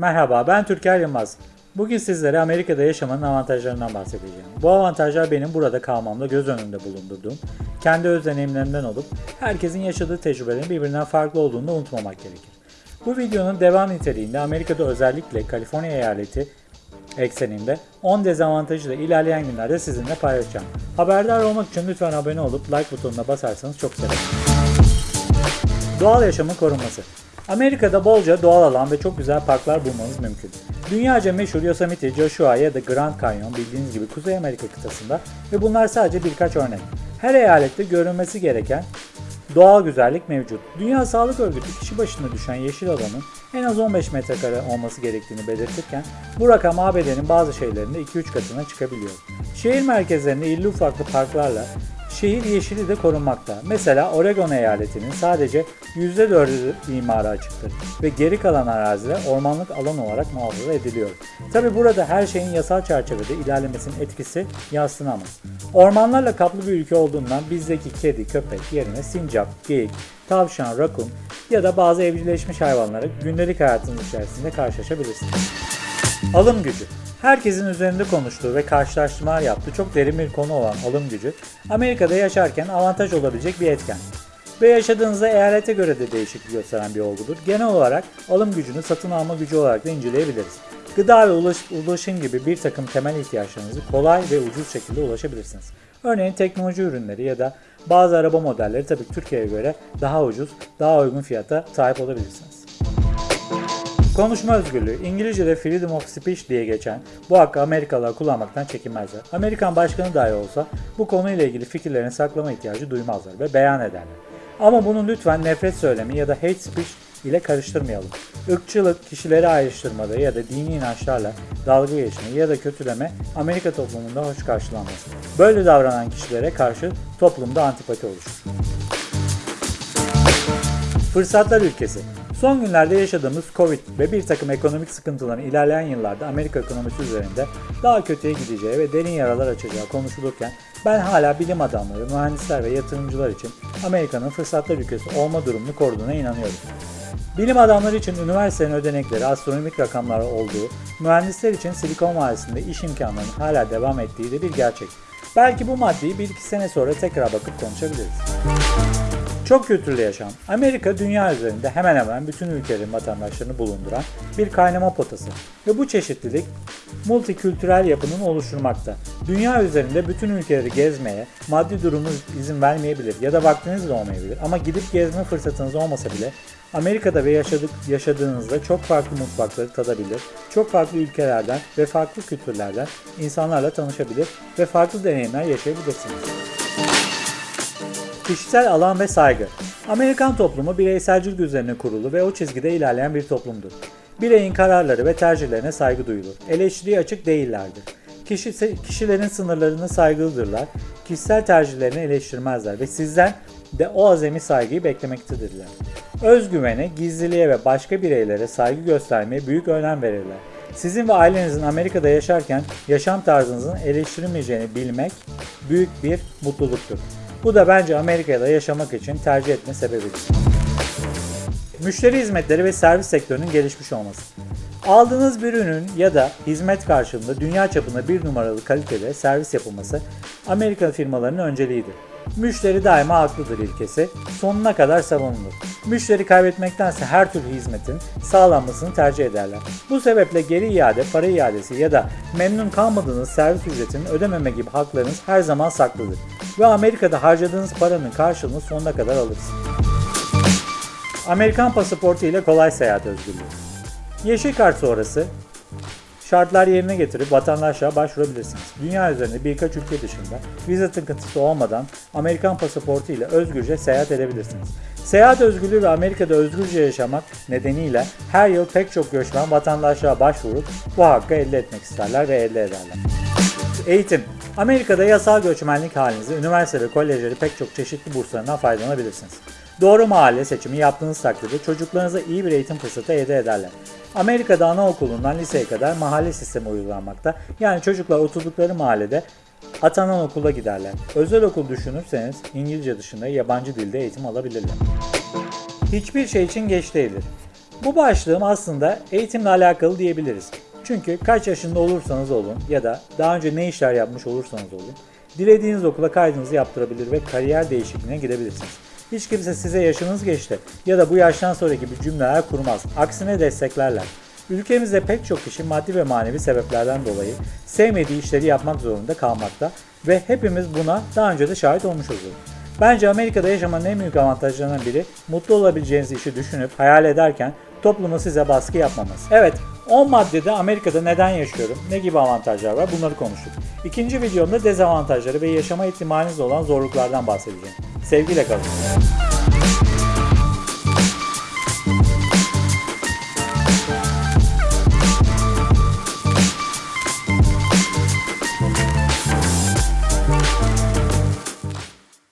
Merhaba ben Türker Yılmaz. Bugün sizlere Amerika'da yaşamanın avantajlarından bahsedeceğim. Bu avantajlar benim burada kalmamda göz önünde bulundurduğum, kendi öz deneyimlerimden olup herkesin yaşadığı tecrübelerin birbirinden farklı olduğunu da unutmamak gerekir. Bu videonun devam niteliğinde Amerika'da özellikle Kaliforniya eyaleti ekseninde 10 dezavantajı da ilerleyen günlerde sizinle paylaşacağım. Haberdar olmak için lütfen abone olup like butonuna basarsanız çok sevinirim. Doğal yaşamın korunması. Amerika'da bolca doğal alan ve çok güzel parklar bulmanız mümkün. Dünyaca meşhur Yosemite, Joshua ya da Grand Canyon bildiğiniz gibi Kuzey Amerika kıtasında ve bunlar sadece birkaç örnek. Her eyalette görülmesi gereken doğal güzellik mevcut. Dünya Sağlık Örgütü kişi başına düşen yeşil alanın en az 15 metrekare olması gerektiğini belirtirken bu rakam ABD'nin bazı şehirlerinde 2-3 katına çıkabiliyor. Şehir merkezlerinde illi ufaklı parklarla şehir yeşili de korunmakta. Mesela Oregon eyaletinin sadece %4'ü imara açıktır ve geri kalan araziler ormanlık alan olarak muhafaza ediliyor. Tabi burada her şeyin yasal çerçevede ilerlemesinin etkisi yadsınamaz. Ormanlarla kaplı bir ülke olduğundan bizdeki kedi, köpek yerine sincap, geyik, tavşan, rakun ya da bazı evcilleşmiş hayvanları gündelik hayatınız içerisinde karşılaşabilirsiniz. Alım gücü. Herkesin üzerinde konuştuğu ve karşılaştırmalar yaptığı çok derin bir konu olan alım gücü, Amerika'da yaşarken avantaj olabilecek bir etken. Ve yaşadığınızda eyalete göre de değişiklik gösteren bir olgudur. Genel olarak alım gücünü satın alma gücü olarak da inceleyebiliriz. Gıda ve ulaş, ulaşım gibi bir takım temel ihtiyaçlarınızı kolay ve ucuz şekilde ulaşabilirsiniz. Örneğin teknoloji ürünleri ya da bazı araba modelleri tabii ki Türkiye'ye göre daha ucuz, daha uygun fiyata sahip olabilirsiniz. Konuşma özgürlüğü, İngilizce'de freedom of speech diye geçen bu hakkı Amerikalılar kullanmaktan çekinmezler. Amerikan başkanı dahi olsa bu konuyla ilgili fikirlerini saklama ihtiyacı duymazlar ve beyan ederler. Ama bunu lütfen nefret söylemi ya da hate speech ile karıştırmayalım. Irkçılık, kişileri ayrıştırmada ya da dini inançlarla dalga geçme ya da kötüleme Amerika toplumunda hoş karşılanmaz. Böyle davranan kişilere karşı toplumda antipati oluşur. Fırsatlar ülkesi. Son günlerde yaşadığımız Covid ve bir takım ekonomik sıkıntıların ilerleyen yıllarda Amerika ekonomisi üzerinde daha kötüye gideceği ve derin yaralar açacağı konuşulurken ben hala bilim adamları, mühendisler ve yatırımcılar için Amerika'nın fırsatlar ülkesi olma durumunu koruduğuna inanıyorum. Bilim adamları için üniversitenin ödenekleri astronomik rakamlar olduğu, mühendisler için Silikon Vadisi'nde iş imkanlarının hala devam ettiği de bir gerçek. Belki bu maddeyi bir iki sene sonra tekrar bakıp konuşabiliriz. Çok kültürlü yaşam. Amerika dünya üzerinde hemen hemen bütün ülkelerin vatandaşlarını bulunduran bir kaynama potası. Ve bu çeşitlilik multikültürel yapının oluşturmakta. Dünya üzerinde bütün ülkeleri gezmeye maddi durumunuz izin vermeyebilir ya da vaktiniz de olmayabilir. Ama gidip gezme fırsatınız olmasa bile Amerika'da ve yaşadık, yaşadığınızda çok farklı mutfakları tadabilir, çok farklı ülkelerden ve farklı kültürlerden insanlarla tanışabilir ve farklı deneyimler yaşayabilirsiniz. Kişisel alan ve saygı. Amerikan toplumu bireyselcilik üzerine kurulu ve o çizgide ilerleyen bir toplumdur. Bireyin kararları ve tercihlerine saygı duyulur. Eleştiriye açık değillerdir. Kişi, kişilerin sınırlarına saygılıdırlar. Kişisel tercihlerini eleştirmezler ve sizden de o azami saygıyı beklemektedirler. Özgüvene, gizliliğe ve başka bireylere saygı göstermeye büyük önem verirler. Sizin ve ailenizin Amerika'da yaşarken yaşam tarzınızın eleştirilmeyeceğini bilmek büyük bir mutluluktur. Bu da bence Amerika'da yaşamak için tercih etme sebebidir. Müşteri hizmetleri ve servis sektörünün gelişmiş olması. Aldığınız bir ürün ya da hizmet karşılığında dünya çapında bir numaralı kalitede servis yapılması Amerika firmalarının önceliğidir. Müşteri daima haklıdır ilkesi sonuna kadar savunulur. Müşteri kaybetmektense her türlü hizmetin sağlanmasını tercih ederler. Bu sebeple geri iade, para iadesi ya da memnun kalmadığınız servis ücretinin ödememe gibi haklarınız her zaman saklıdır. Ve Amerika'da harcadığınız paranın karşılığını sonuna kadar alırsınız. Amerikan pasaportu ile kolay seyahat özgürlüğü. Yeşil kart sonrası şartlar yerine getirip vatandaşlığa başvurabilirsiniz. Dünya üzerinde birkaç ülke dışında vize tıkıntısı olmadan Amerikan pasaportu ile özgürce seyahat edebilirsiniz. Seyahat özgürlüğü ve Amerika'da özgürce yaşamak nedeniyle her yıl pek çok göçmen vatandaşlığa başvurup bu hakkı elde etmek isterler ve elde ederler. Eğitim Amerika'da yasal göçmenlik halinizde üniversite ve kolejleri pek çok çeşitli burslarından faydalanabilirsiniz. Doğru mahalle seçimi yaptığınız takdirde çocuklarınıza iyi bir eğitim fırsatı elde ederler. Amerika'da anaokulundan liseye kadar mahalle sistemi uygulanmakta. Yani çocuklar oturdukları mahallede atanan okula giderler. Özel okul düşünürseniz İngilizce dışında yabancı dilde eğitim alabilirler. Hiçbir şey için geç değildir. Bu başlığım aslında eğitimle alakalı diyebiliriz. Çünkü kaç yaşında olursanız olun ya da daha önce ne işler yapmış olursanız olun, dilediğiniz okula kaydınızı yaptırabilir ve kariyer değişikliğine gidebilirsiniz. Hiç kimse size yaşınız geçti ya da bu yaştan sonra gibi cümleler kurmaz. Aksine desteklerler. Ülkemizde pek çok kişi maddi ve manevi sebeplerden dolayı sevmediği işleri yapmak zorunda kalmakta ve hepimiz buna daha önce de şahit olmuş oluyoruz. Bence Amerika'da yaşamanın en büyük avantajlarından biri mutlu olabileceğiniz işi düşünüp hayal ederken toplumun size baskı yapmaması. Evet 10 maddede Amerika'da neden yaşıyorum, ne gibi avantajlar var bunları konuştuk. İkinci videomda dezavantajları ve yaşama ihtimaliniz olan zorluklardan bahsedeceğim. Sevgiyle kalın.